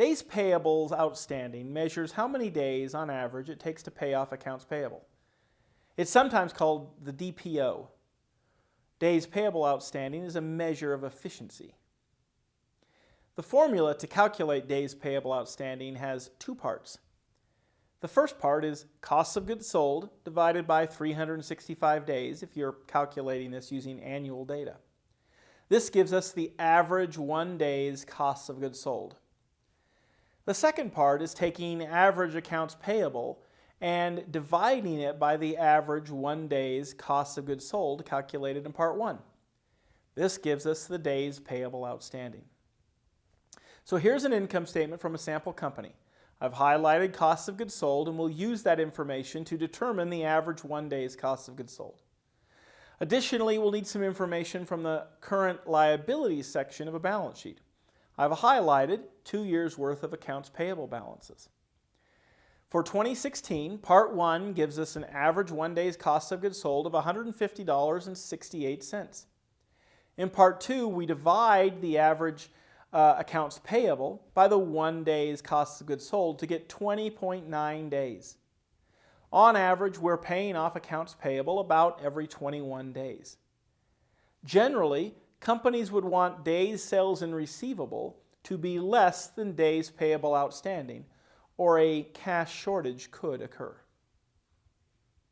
Days payables outstanding measures how many days on average it takes to pay off accounts payable. It's sometimes called the DPO. Days payable outstanding is a measure of efficiency. The formula to calculate days payable outstanding has two parts. The first part is costs of goods sold divided by 365 days if you're calculating this using annual data. This gives us the average one day's costs of goods sold. The second part is taking average accounts payable and dividing it by the average one day's cost of goods sold calculated in part one. This gives us the days payable outstanding. So here's an income statement from a sample company. I've highlighted costs of goods sold and we'll use that information to determine the average one day's cost of goods sold. Additionally, we'll need some information from the current liabilities section of a balance sheet. I've highlighted two years worth of accounts payable balances. For 2016, Part 1 gives us an average one day's cost of goods sold of $150.68. In Part 2, we divide the average uh, accounts payable by the one day's cost of goods sold to get 20.9 days. On average, we're paying off accounts payable about every 21 days. Generally, companies would want days sales and receivable to be less than days payable outstanding, or a cash shortage could occur.